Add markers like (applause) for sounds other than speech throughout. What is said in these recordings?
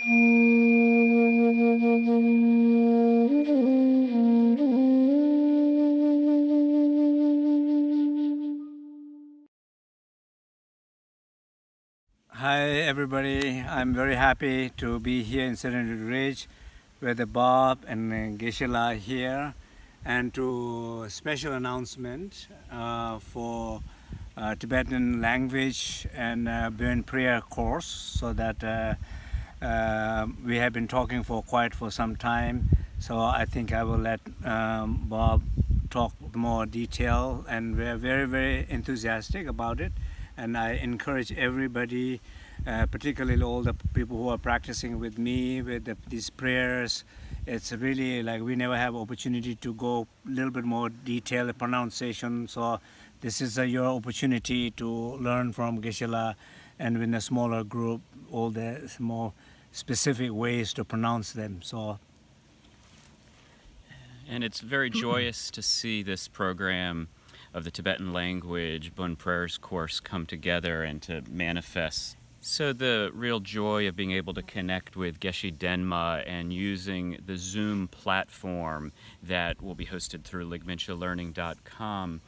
Hi everybody, I'm very happy to be here in Serenity Ridge with Bob and Geshe-la here and to special announcement uh, for uh, Tibetan language and uh, Bon prayer course so that uh, we have been talking for quite for some time so I think I will let um, Bob talk more detail and we're very very enthusiastic about it. And I encourage everybody uh, particularly all the people who are practicing with me with the, these prayers. It's really like we never have opportunity to go a little bit more detailed pronunciation. So this is your opportunity to learn from Geshe-la and in a smaller group all the more specific ways to pronounce them. So and it's very joyous to see this program of the Tibetan language Bon Prayers course come together and to manifest. So the real joy of being able to connect with Geshe Denma and using the Zoom platform that will be hosted through ligminchalearning.com,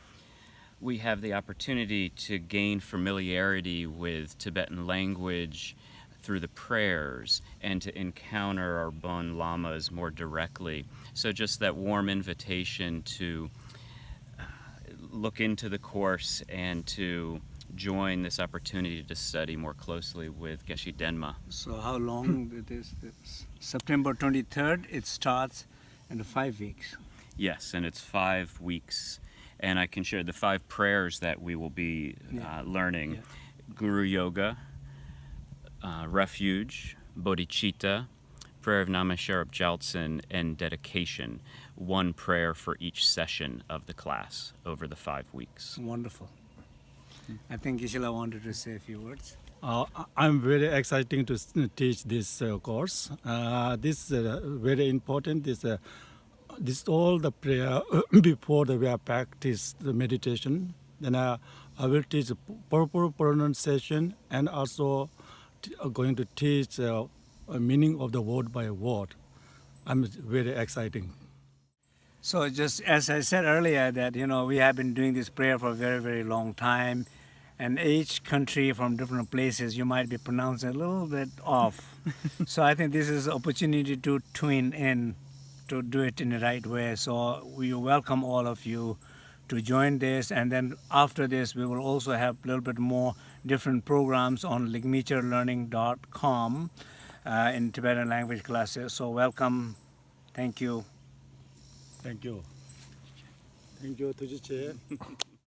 we have the opportunity to gain familiarity with Tibetan language through the prayers and to encounter our Bon Lamas more directly. So just that warm invitation to uh, look into the course and to join this opportunity to study more closely with Geshe Denma. So how long it is this? September 23rd, it starts in five weeks. Yes, and it's five weeks. And I can share the five prayers that we will be Yeah. uh, learning. Yeah. Guru Yoga, uh, Refuge, Bodhicitta, Prayer of Nyamme Sherab Gyaltsen, and Dedication. One prayer for each session of the class over the five weeks. Wonderful. I think Geshe-la wanted to say a few words. Uh, I'm very exciting to teach this uh, course. Uh, this is uh, very important. This uh, this all the prayer (coughs) before the we are practice the meditation. Then uh, I will teach proper pronunciation and also t- uh, going to teach uh, a meaning of the word by word. I'm very exciting. So just as I said earlier that, you know, we have been doing this prayer for a very, very long time. And each country from different places, you might be pronouncing a little bit off. (laughs) so I think this is an opportunity to tune in to do it in the right way. So we welcome all of you to join this. And then after this, we will also have a little bit more different programs on ligmeacherlearning.com uh, in Tibetan language classes. So welcome. Thank you. Thank you. Thank you, Tujiche. (laughs)